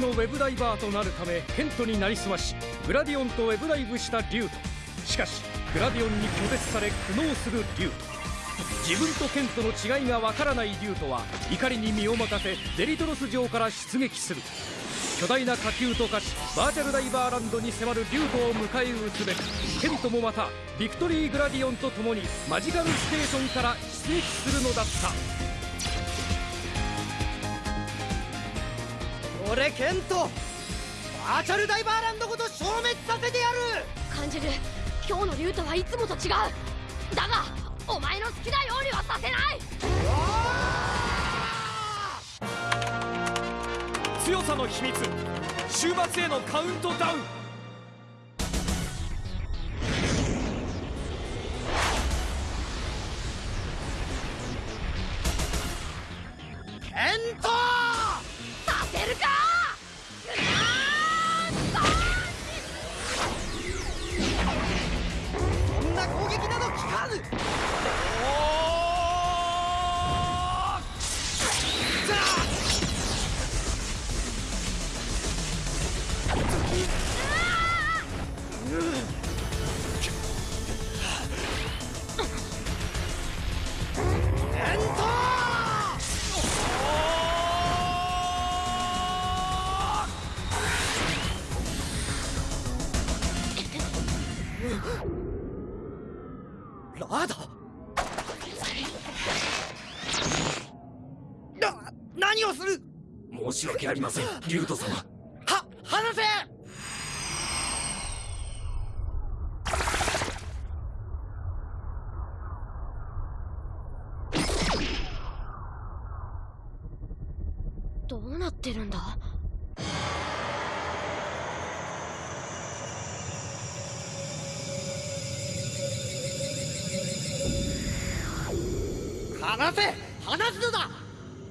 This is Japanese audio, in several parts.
のウェブダイバーとなるためケントになりすましグラディオンとウェブダイブしたリュウトしかしグラディオンに拒絶され苦悩するリュウト自分とケントの違いがわからないリュウトは怒りに身を任せデリトロス城から出撃する。巨大な火球と化しバーチャルダイバーランドに迫るリュウトを迎え撃つべくケントもまたビクトリーグラディオンと共にマジカルステーションから出撃するのだった。俺ケントバーチャルダイバーランドごと消滅させてやる。感じる。今日の竜とはいつもと違う。だがお前の好きなようにはさせない。強さの秘密。終末へのカウントダウン申し訳ありません。リュウト様。は離せ！どうなってるんだ？離せ！離すのだ！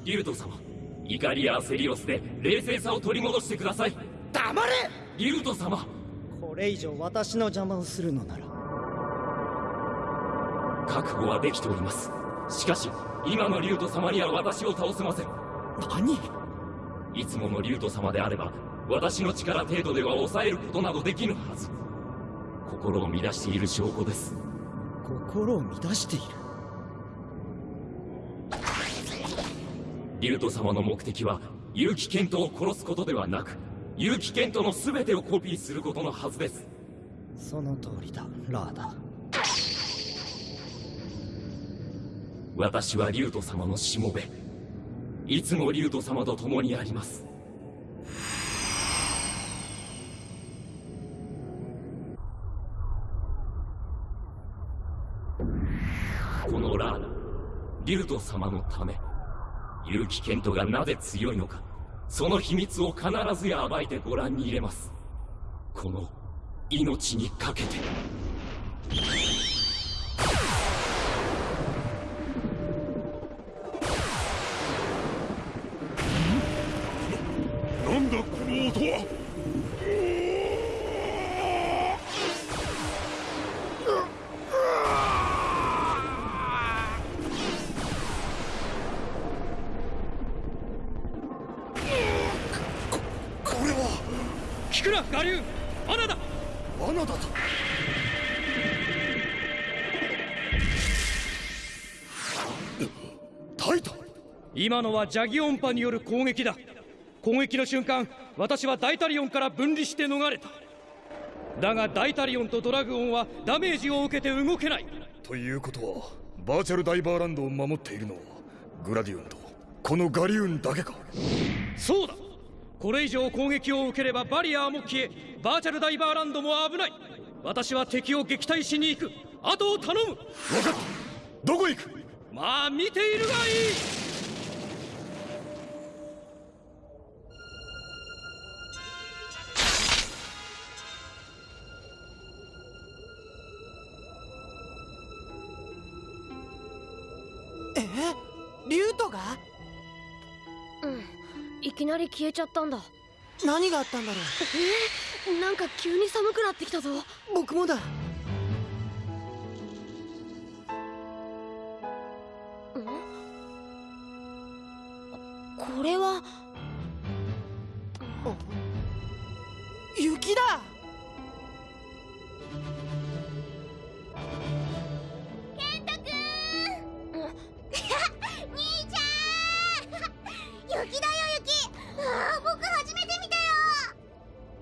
リュウト様怒りや焦りを捨て冷静さを取り戻してください。黙れ！リュウト様。これ以上私の邪魔をするのなら。覚悟はできております。しかし今のリュウト様には私を倒せません。何？いつものリュウト様であれば私の力程度では抑えることなどできぬはず。心を乱している証拠です。心を乱している？リュウト様の目的は結城健人を殺すことではなく結城健人の全てをコピーすることのはずです。その通りだラーダ。私はリュウト様のしもべ。いつもリュウト様と共にあります。このラーダリュウト様のため結城健人がなぜ強いのか。その秘密を必ずや暴いてご覧に入れます。この命にかけて。聞くな我流罠だ。罠だと？タイタン今のはジャギオンパによる攻撃だ。攻撃の瞬間私はダイタリオンから分離して逃れた。だがダイタリオンとドラグオンはダメージを受けて動けない。ということはバーチャルダイバーランドを守っているのはグラディオンとこのガリウンだけか？そうだこれ以上攻撃を受ければバリアーも消えバーチャルダイバーランドも危ない。私は敵を撃退しに行く。後を頼む。分かった。どこへ行く？まあ見ているがいい。え？リュウトが？うんいきなり消えちゃったんだ。何があったんだろう？なんか急に寒くなってきたぞ。僕もだ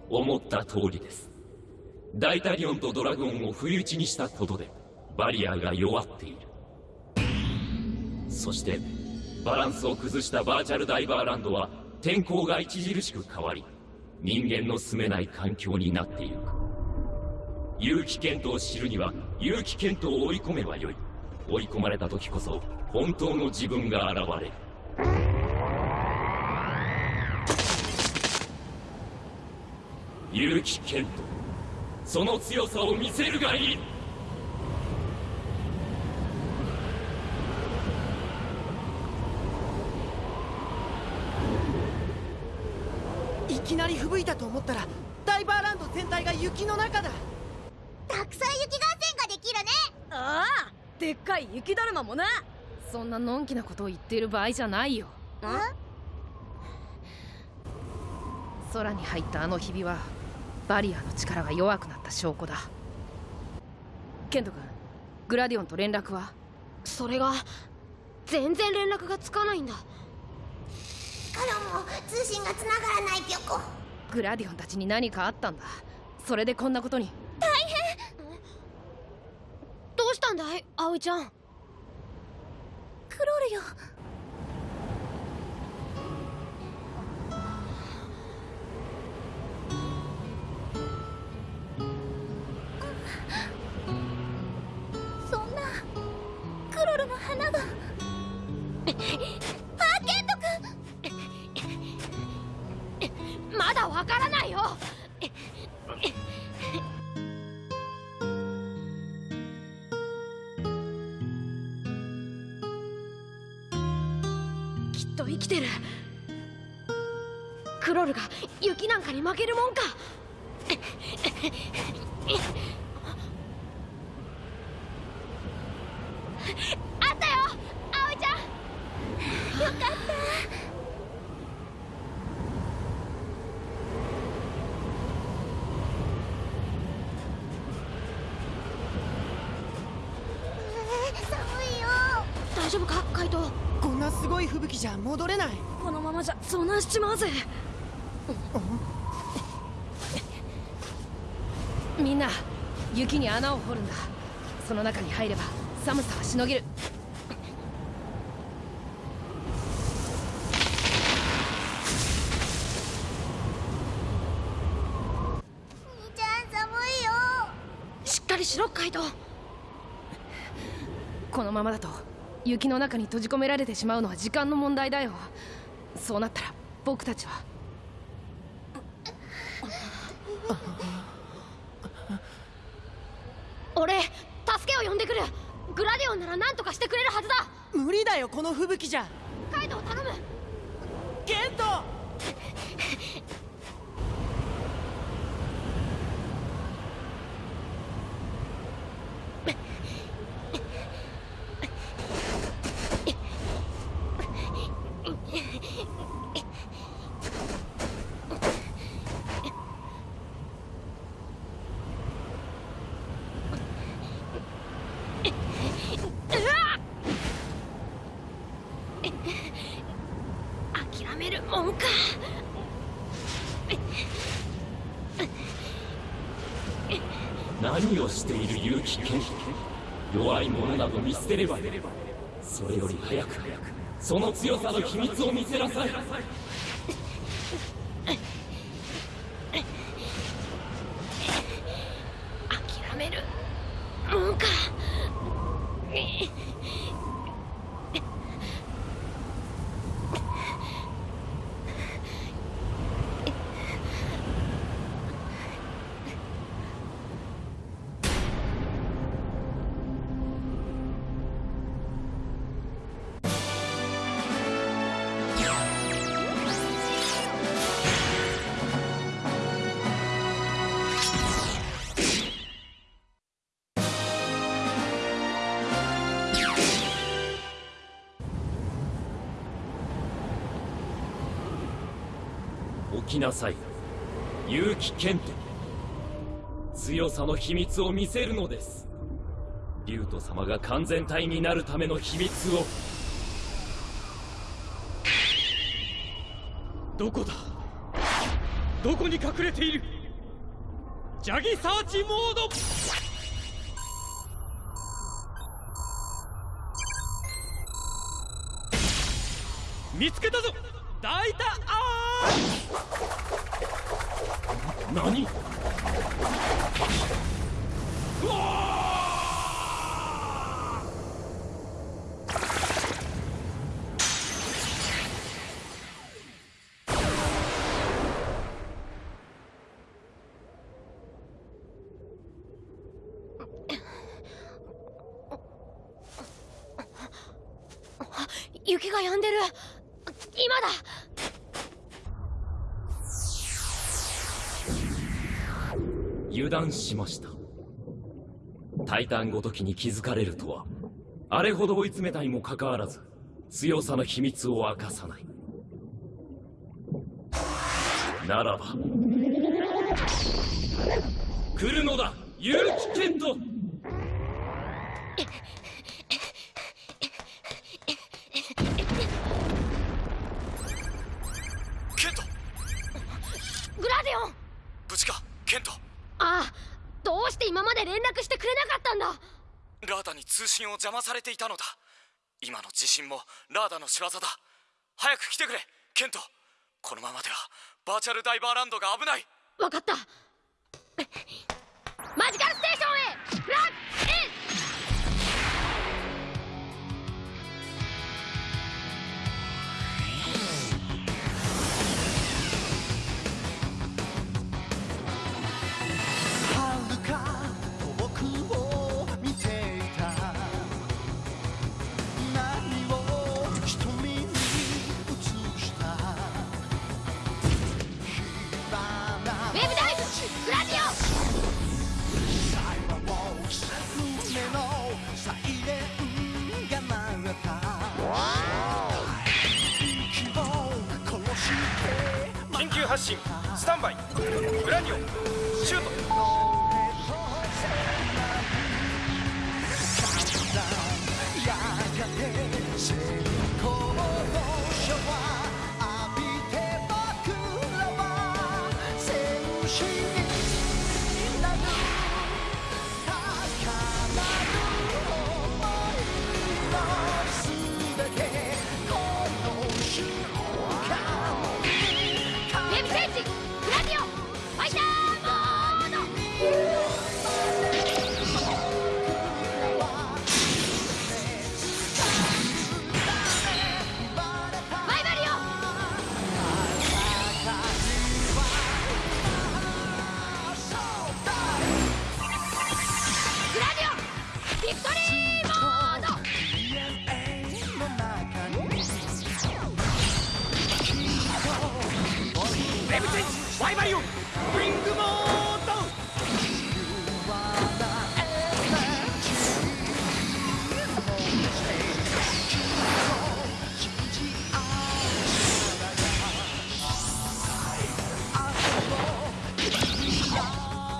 思った通りです。ダイタリオンとドラゴンを不意打ちにしたことでバリアが弱っている。そしてバランスを崩したバーチャルダイバーランドは天候が著しく変わり人間の住めない環境になっている結城健人を知るには結城健人を追い込めばよい。追い込まれた時こそ本当の自分が現れる。結城健人その強さを見せるがいい。いきなり吹雪いたと思ったらダイバーランド全体が雪の中だ。たくさん雪合戦ができるね。ああでっかい雪だるまもな。そんなのんきなことを言っている場合じゃないよ。空に入ったあのひびはバリアの力が弱くなった証拠だ。ケント君グラディオンと連絡は？それが全然連絡がつかないんだ。からも通信が繋がらないぴょこグラディオンたちに何かあったんだ？それでこんなことに？どうしたんだい葵ちゃん。クロルよ花が。あケント君まだわからないよ。きっと生きてる。クロルが雪なんかに負けるもんかあったよ葵ちゃんよかったえー寒いよ大丈夫か？カイトこんなすごい吹雪じゃ戻れない。このままじゃ遭難しちまうぜ。みんな雪に穴を掘るんだ。その中に入れば寒さはしのげる兄ちゃん寒いよしっかりしろカイトこのままだと雪の中に閉じ込められてしまうのは時間の問題だよ。そうなったら僕たちは。俺助けを呼んでくる。グラディオンなら何とかしてくれるはずだ。無理だよこの吹雪じゃ。カイトを頼むケント諦めるもんか何をしている勇気剣弱い者など見捨てればそれより早くその強さの秘密を見せなさい。起きなさい。結城健人強さの秘密を見せるのです。竜斗様が完全体になるための秘密を。どこだ？どこに隠れている？ジャギサーチモード！見つけたぞ！大胆あー何？雪が止んでる。今だ。油断しました。タイタンごときに気づかれるとはあれほど追い詰めたにもかかわらず強さの秘密を明かさない。ならば来るのだ結城健人ケントグラディオン無事かケントああどうして今まで連絡してくれなかったんだラーダに通信を邪魔されていたのだ。今の地震もラーダの仕業だ。早く来てくれケント。このままではバーチャルダイバーランドが危ない。分かった。マジカルステーションへラッ発進スタンバイグラニオン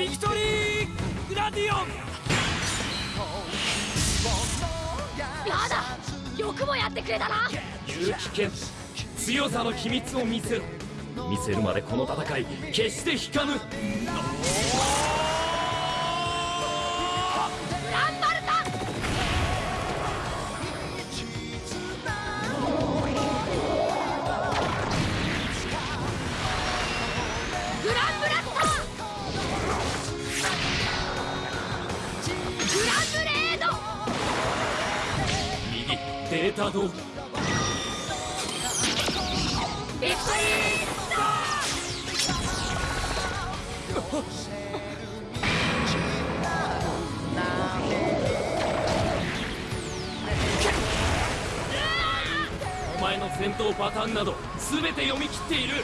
ビクトリーグラディオン。やだよくもやってくれたな。結城健強さの秘密を見せろ。見せるまでこの戦い決して引かぬデータ通りお前の戦闘パターンなど全て読み切っている。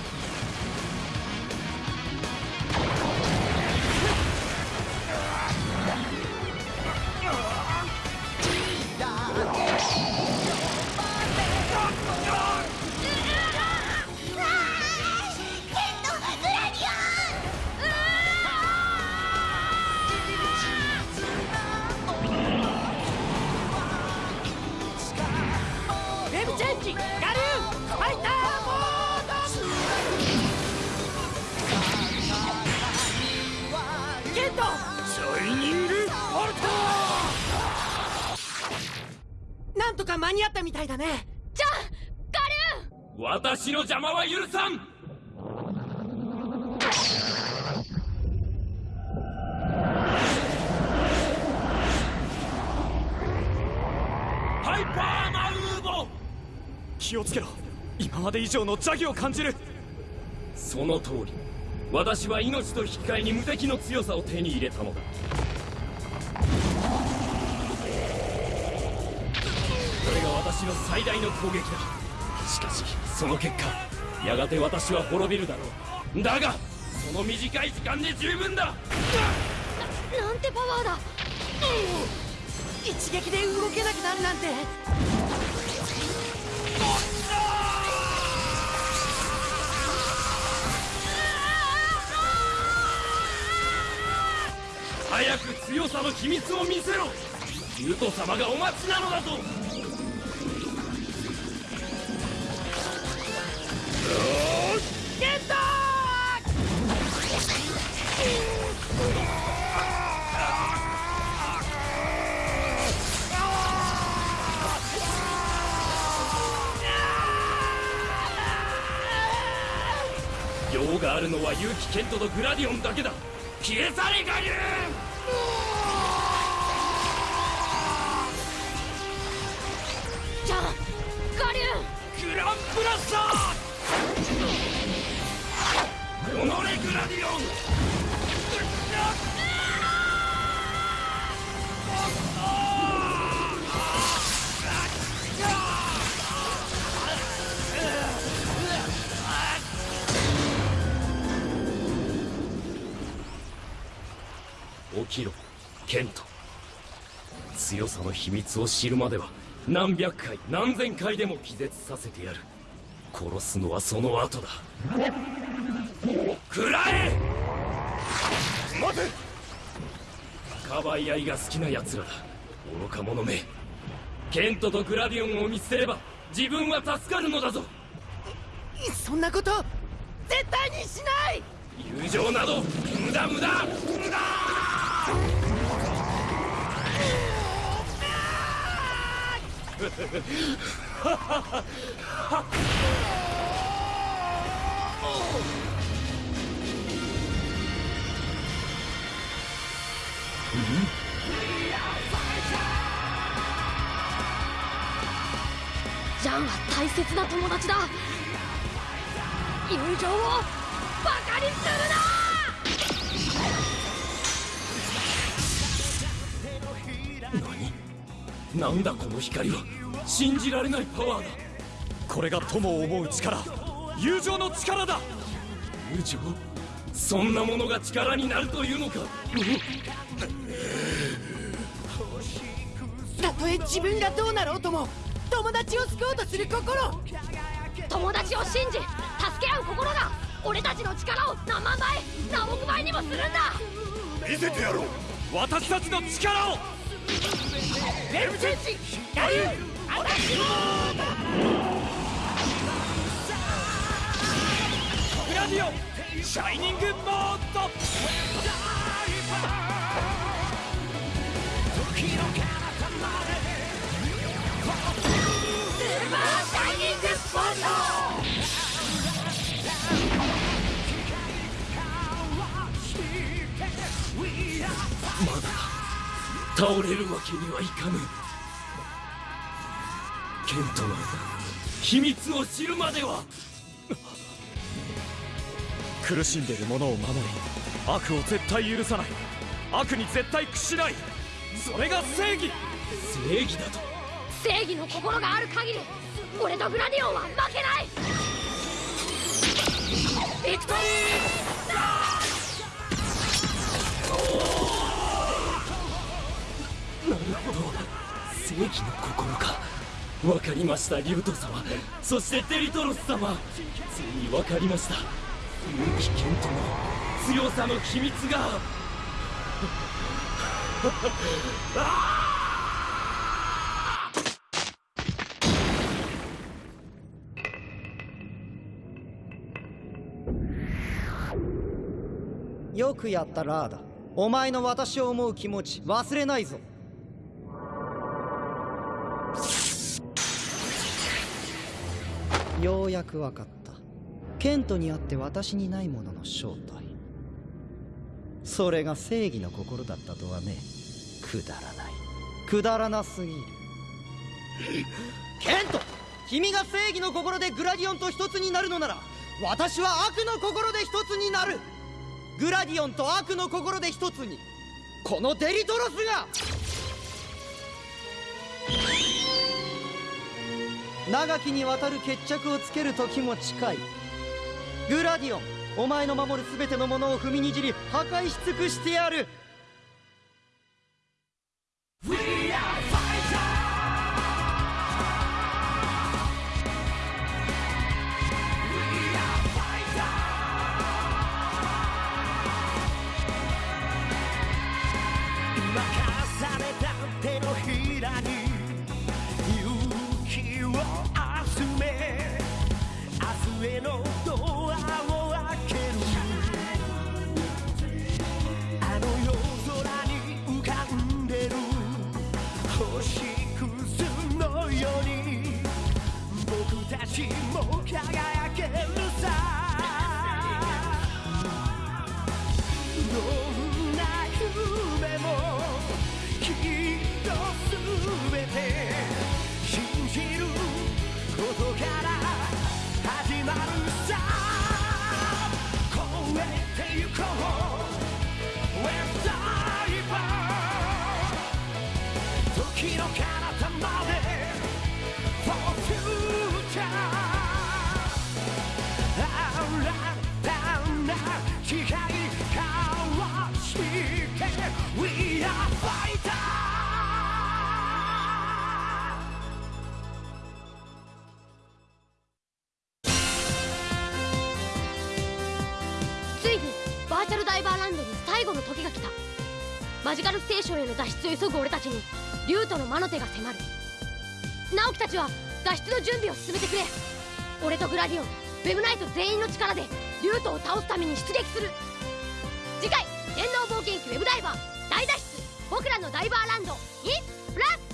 ケントシャイニングフォルトなんとか間に合ったみたいだねじゃあガリューン私の邪魔は許さんハイパーマウーボ気をつけろ今まで以上の邪気を感じるその通り私は命と引き換えに無敵の強さを手に入れたのだ。これが私の最大の攻撃だ。しかしその結果やがて私は滅びるだろう。だがその短い時間で十分だ。なんてパワーだ。一撃で動けなくなるなんて。早く強さの秘密を見せろ。ユト様がお待ちなのだぞ。ケント！用があるのは結城ケントとグラディオンだけだ。消え去れガリを知るまでは何百回何千回でも気絶させてやる。殺すのはその後だ。食らえ!待て!かばい合いが好きな奴らだ。愚か者め。ケントとグラディオンを見捨てれば自分は助かるのだぞ!そんなこと絶対にしない!友情など無駄無駄無駄ジャンは大切な友達だ。友情をバカにするな！なんだこの光は。信じられないパワーだ。これが友を思う力。友情の力だ。友情？そんなものが力になるというのか。たとえ自分がどうなろうとも友達を救おうとする心。友達を信じ助け合う心が俺たちの力を何万倍何億倍にもするんだ。見せてやろう。私たちの力をウェブチェンジガリューアタックグラディオシャイニングモード倒れるわけにはいかぬ。ケントの秘密を知るまでは。苦しんでいる者を守り悪を絶対許さない。悪に絶対屈しない。それが正義。正義だと。正義の心がある限り俺とグラディオンは負けない。ビクトリなるほど正義の心か？わかりましたリュウト様。そしてデリトロス様。ついにわかりました。結城ケントの強さの秘密が。よくやったラーダ。お前の私を思う気持ち忘れないぞ。ようやく分かった。ケントにあって私にないものの正体。それが正義の心だったとはねくだらない。くだらなすぎる。ケント君が正義の心でグラディオンと一つになるのなら私は悪の心で一つになる。グラディオンと悪の心で一つに。このデリトロスが長きにわたる決着をつける時も近い。グラディオンお前の守る全てのものを踏みにじり破壊し尽くしてやる。あの夜空に浮かんでる。星屑のように。僕たちも輝くマジカルステーションへの脱出を急ぐ俺たちにリュウトの魔の手が迫る。直樹たちは脱出の準備を進めてくれ。俺とグラディオンウェブナイト全員の力でリュウトを倒すために出撃する。次回電脳冒険記ウェブダイバー大脱出。僕らのダイバーランドにプラス